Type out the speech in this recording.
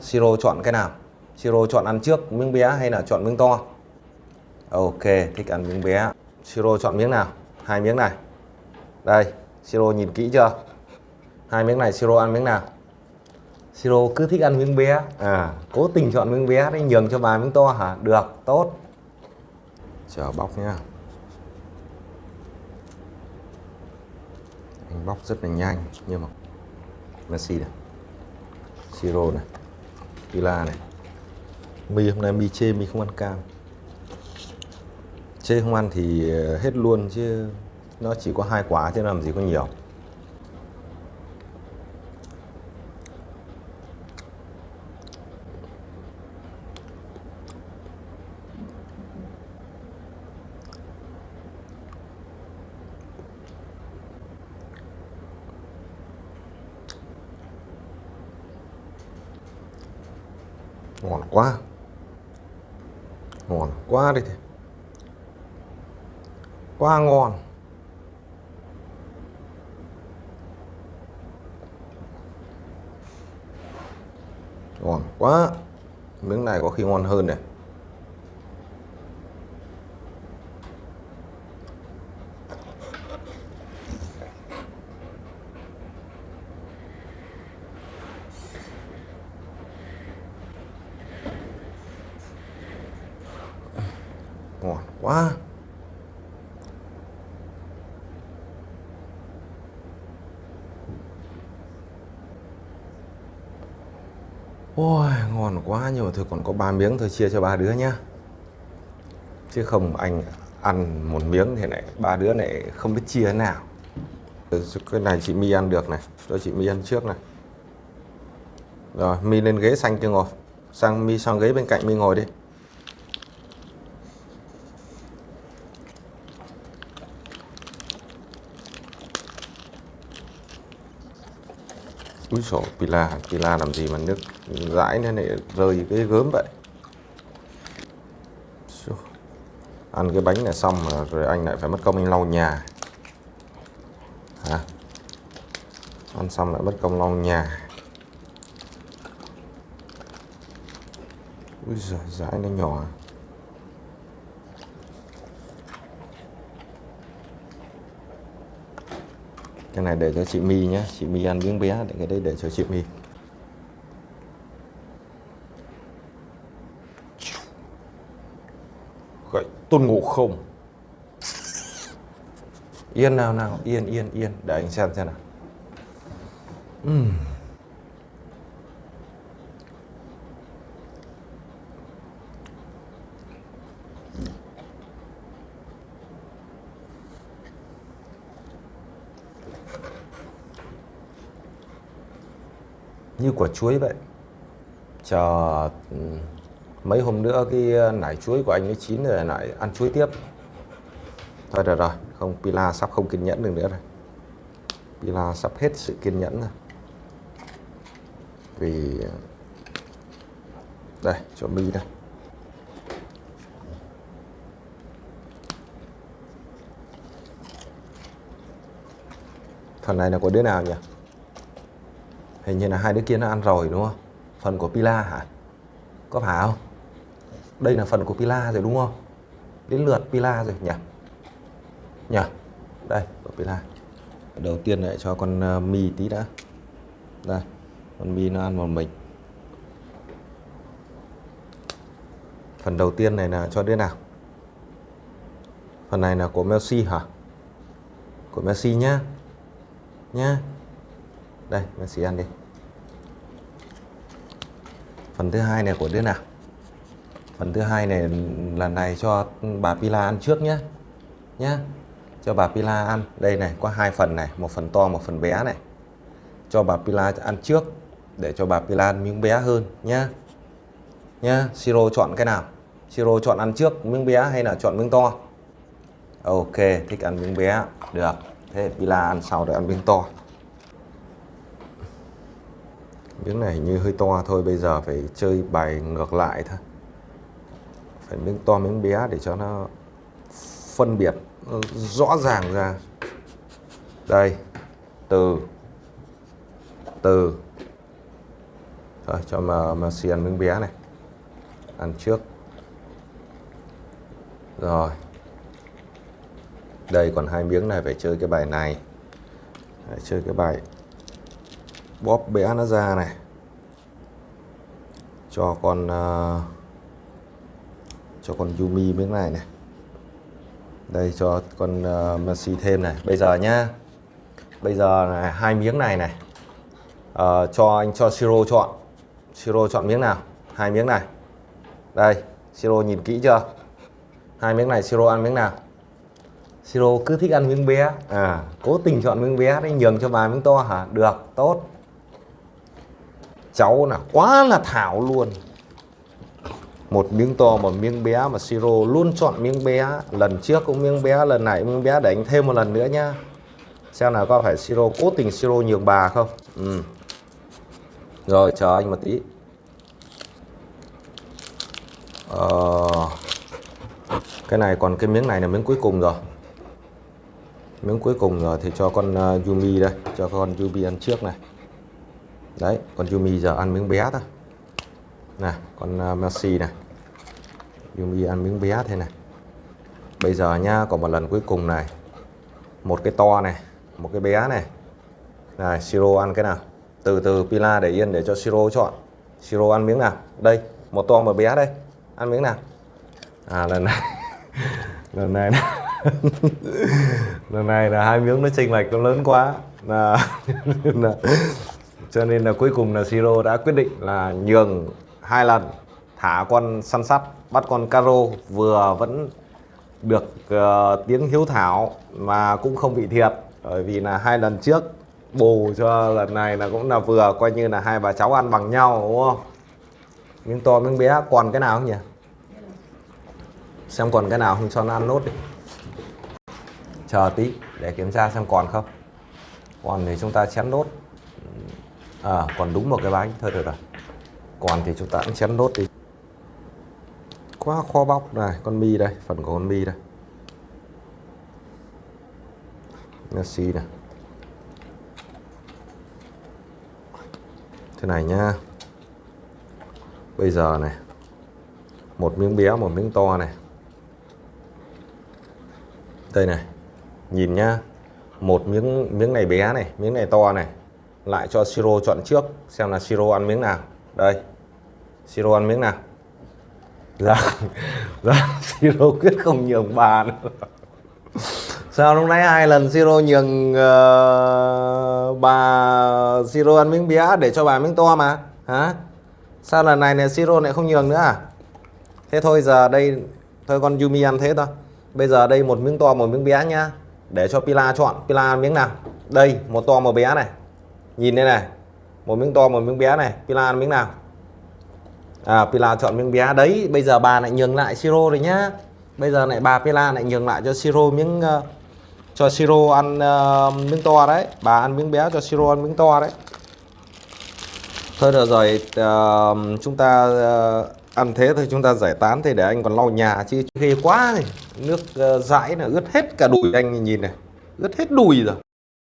Siro chọn cái nào? Siro chọn ăn trước miếng bé hay là chọn miếng to? Ok, thích ăn miếng bé. Siro chọn miếng nào? Hai miếng này. Đây, Siro nhìn kỹ chưa? Hai miếng này Siro ăn miếng nào? Siro cứ thích ăn miếng bé. À cố tình chọn miếng bé để nhường cho bà miếng to hả? Được, tốt. Chờ bóc nhá. Anh bóc rất là nhanh, nhưng mà Messi này. Siro này. Villa này, mì hôm nay mì chê, mì không ăn cam. Chê không ăn thì ờ, hết luôn chứ Nó chỉ có hai quả chứ làm gì có nhiều. Ngon quá. Ngon quá đi thì quá ngon. Ngon quá. Miếng này có khi ngon hơn này ngon quá. Ôi, ngon quá, nhưng mà thôi còn có ba miếng thôi, chia cho ba đứa nhá. Chứ không anh ăn một miếng thì này ba đứa này không biết chia thế nào. Cái này chị My ăn được này, cho chị My ăn trước này. Rồi, My lên ghế xanh chưa ngồi. Sang, My sang ghế bên cạnh, My ngồi đi. Úi sổ Pila Pila làm gì mà nước dãi nên lại rơi cái gớm vậy. Ăn cái bánh này xong mà rồi anh lại phải mất công anh lau nhà. Hả? Ăn xong lại mất công lau nhà. Úi giời dãi nó nhỏ. Cái này để cho chị My nhé chị My ăn miếng bé, để cái đấy để cho chị My. Gậy tôn ngộ không? Yên nào nào, yên yên yên. Để anh xem xem nào. Uhm. Như quả chuối vậy. Chờ ừ, mấy hôm nữa cái ờ, nải chuối của anh ấy chín rồi lại ăn chuối tiếp. Thôi được rồi, không, Pila sắp không kiên nhẫn được nữa rồi. Pila sắp hết sự kiên nhẫn rồi. Vì ờ, đây cho mi đây. Phần này là của đứa nào nhỉ? Hình như là hai đứa kia nó ăn rồi, đúng không? Phần của Pila hả? Có phải không? Đây là phần của Pila rồi, đúng không? Đến lượt Pila rồi, nhỉ? Nhỉ? Đây, của Pila. Đầu tiên lại cho con ờ, mì tí đã. Đây, con mì nó ăn một mình. Phần đầu tiên này là cho đứa nào? Phần này là của Messi hả? Của Messi nhá. Nhá. Đây, Messi ăn đi phần thứ hai này của đứa nào phần thứ hai này lần này cho bà Pila ăn trước nhé nhé cho bà Pila ăn. Đây này, có hai phần này, một phần to, một phần bé này. Cho bà Pila ăn trước, để cho bà Pila ăn miếng bé hơn nhé nhé Siro chọn cái nào? Siro chọn ăn trước miếng bé hay là chọn miếng to? Ok, thích ăn miếng bé. Được. Thế Pila ăn sau rồi ăn miếng to. Miếng này như hơi to thôi, bây giờ phải chơi bài ngược lại thôi phải miếng to miếng bé để cho nó phân biệt rõ ràng ra đây, từ từ Rồi, cho mà mà xì ăn miếng bé này. Ăn trước. Rồi. Đây, còn hai miếng này, phải chơi cái bài này. Phải chơi cái bài bóp bé nó ra này. Cho con uh, cho con Yumi miếng này này. Đây cho con uh, Messi thêm này. Bây giờ nhá. Bây giờ này, hai miếng này này. Uh, cho anh cho Siro chọn. Siro chọn miếng nào? Hai miếng này. Đây, Siro nhìn kỹ chưa? Hai miếng này Siro ăn miếng nào? Siro cứ thích ăn miếng bé. À, cố tình chọn miếng bé đấy nhường cho bà miếng to hả? Được, tốt. Cháu là quá là thảo luôn. Một miếng to một miếng bé mà Siro luôn chọn miếng bé. Lần trước cũng miếng bé, lần này miếng bé đánh thêm một lần nữa nhá. Xem nào có phải Siro cố tình Siro nhường bà không? Ừ. Rồi chờ anh một tí. Ờ, cái này còn cái miếng này là miếng cuối cùng rồi. Miếng cuối cùng rồi thì cho con uh, Yumi đây, cho con Yumi ăn trước này. Đấy, con Yumi giờ ăn miếng bé thôi. nè con à, Messi này. Yumi ăn miếng bé thế này. Bây giờ nha, còn một lần cuối cùng này. Một cái to này, một cái bé này. Này, Siro ăn cái nào? Từ từ Pila để yên để cho Siro chọn. Siro ăn miếng nào? Đây, một to một bé đây. Ăn miếng nào? À lần này lần này lần này là hai miếng nó chênh lệch nó lớn quá là, là cho nên là cuối cùng là Siro đã quyết định là nhường hai lần thả con săn sắt bắt con caro vừa vẫn được uh, tiếng hiếu thảo mà cũng không bị thiệt. Bởi vì là hai lần trước bù cho lần này là cũng là vừa coi như là hai bà cháu ăn bằng nhau đúng không? Miếng to miếng bé còn cái nào không nhỉ? Xem còn cái nào không cho nó ăn nốt đi. Chờ tí để kiểm tra xem còn không. Còn thì chúng ta chén nốt à còn đúng một cái bánh. Thôi, được rồi. Còn thì chúng ta cũng chén nốt đi. Quá kho bóc này, con mi đây, phần của con mi đây. Messi này thế này nhá. Bây giờ này, một miếng bé một miếng to này. Đây này, nhìn nhá. Một miếng miếng này bé này, miếng này to này lại cho siro chọn trước xem là siro ăn miếng nào. Đây siro ăn miếng nào. Dạ dạ siro quyết không nhường bà nữa sao lúc nãy hai lần siro nhường uh, bà siro ăn miếng bía để cho bà miếng to mà? Hả? Sao lần này này siro lại không nhường nữa à? Thế thôi giờ đây thôi con Yumi ăn thế thôi. Bây giờ đây một miếng to một miếng bé nhá. Để cho Pila chọn. Pila ăn miếng nào? Đây một to một bé này nhìn đây này một miếng to một miếng bé này. Pila ăn miếng nào? À Pila chọn miếng bé đấy. Bây giờ bà lại nhường lại Siro rồi nhá. Bây giờ lại bà Pila lại nhường lại cho Siro miếng uh, cho Siro ăn uh, miếng to đấy. Bà ăn miếng bé cho Siro ăn miếng to đấy. Thôi được rồi uh, chúng ta uh, ăn thế thôi chúng ta giải tán thì để anh còn lau nhà chứ ghê quá này. Nước uh, dãi là ướt hết cả đùi anh nhìn này. Ướt hết đùi rồi.